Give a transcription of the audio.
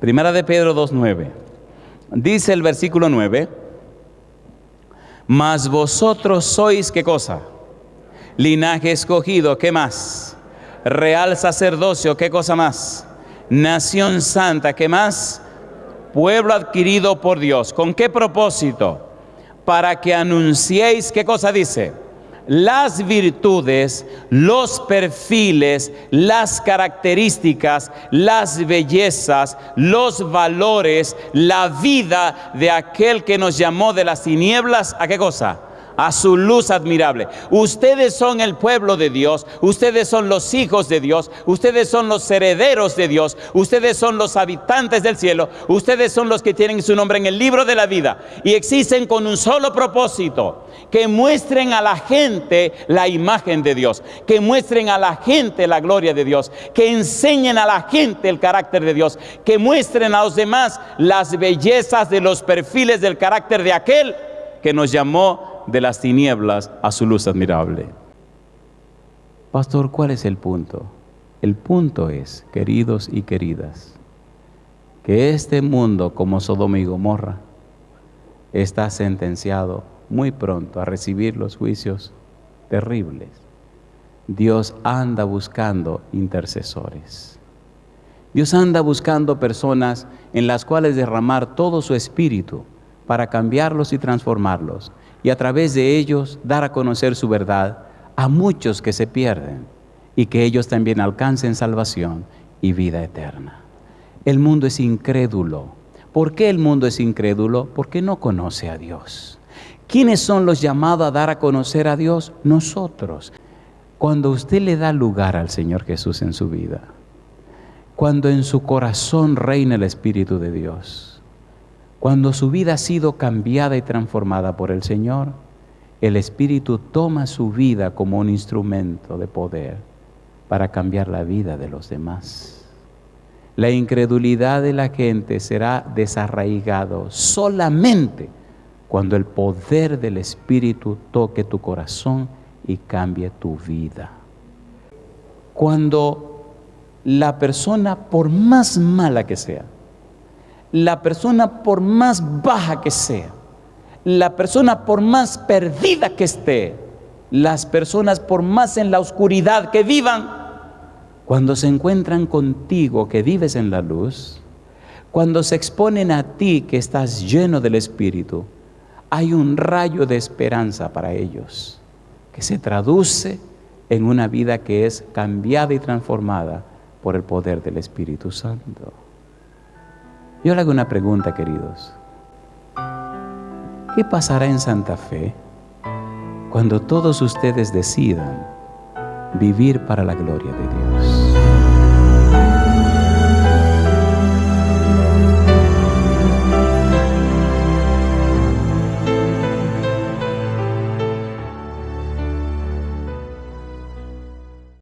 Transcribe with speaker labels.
Speaker 1: Primera de Pedro 2.9. Dice el versículo 9, mas vosotros sois qué cosa? Linaje escogido, ¿qué más? Real sacerdocio, ¿qué cosa más? Nación santa, ¿qué más? Pueblo adquirido por Dios. ¿Con qué propósito? Para que anunciéis, ¿qué cosa dice? Las virtudes, los perfiles, las características, las bellezas, los valores, la vida de aquel que nos llamó de las tinieblas, ¿a qué cosa? A su luz admirable. Ustedes son el pueblo de Dios, ustedes son los hijos de Dios, ustedes son los herederos de Dios, ustedes son los habitantes del cielo, ustedes son los que tienen su nombre en el libro de la vida y existen con un solo propósito, que muestren a la gente la imagen de Dios, que muestren a la gente la gloria de Dios, que enseñen a la gente el carácter de Dios, que muestren a los demás las bellezas de los perfiles del carácter de aquel que nos llamó de las tinieblas a su luz admirable. Pastor, ¿cuál es el punto? El punto es, queridos y queridas, que este mundo como Sodoma y Gomorra está sentenciado muy pronto a recibir los juicios terribles. Dios anda buscando intercesores. Dios anda buscando personas en las cuales derramar todo su espíritu para cambiarlos y transformarlos y a través de ellos dar a conocer su verdad a muchos que se pierden y que ellos también alcancen salvación y vida eterna. El mundo es incrédulo. ¿Por qué el mundo es incrédulo? Porque no conoce a Dios. ¿Quiénes son los llamados a dar a conocer a Dios? Nosotros. Cuando usted le da lugar al Señor Jesús en su vida, cuando en su corazón reina el Espíritu de Dios, cuando su vida ha sido cambiada y transformada por el Señor, el Espíritu toma su vida como un instrumento de poder para cambiar la vida de los demás. La incredulidad de la gente será desarraigado solamente cuando el poder del Espíritu toque tu corazón y cambie tu vida. Cuando la persona, por más mala que sea, la persona por más baja que sea, la persona por más perdida que esté, las personas por más en la oscuridad que vivan, cuando se encuentran contigo que vives en la luz, cuando se exponen a ti que estás lleno del Espíritu, hay un rayo de esperanza para ellos, que se traduce en una vida que es cambiada y transformada por el poder del Espíritu Santo. Yo le hago una pregunta, queridos. ¿Qué pasará en Santa Fe cuando todos ustedes decidan vivir para la gloria de Dios?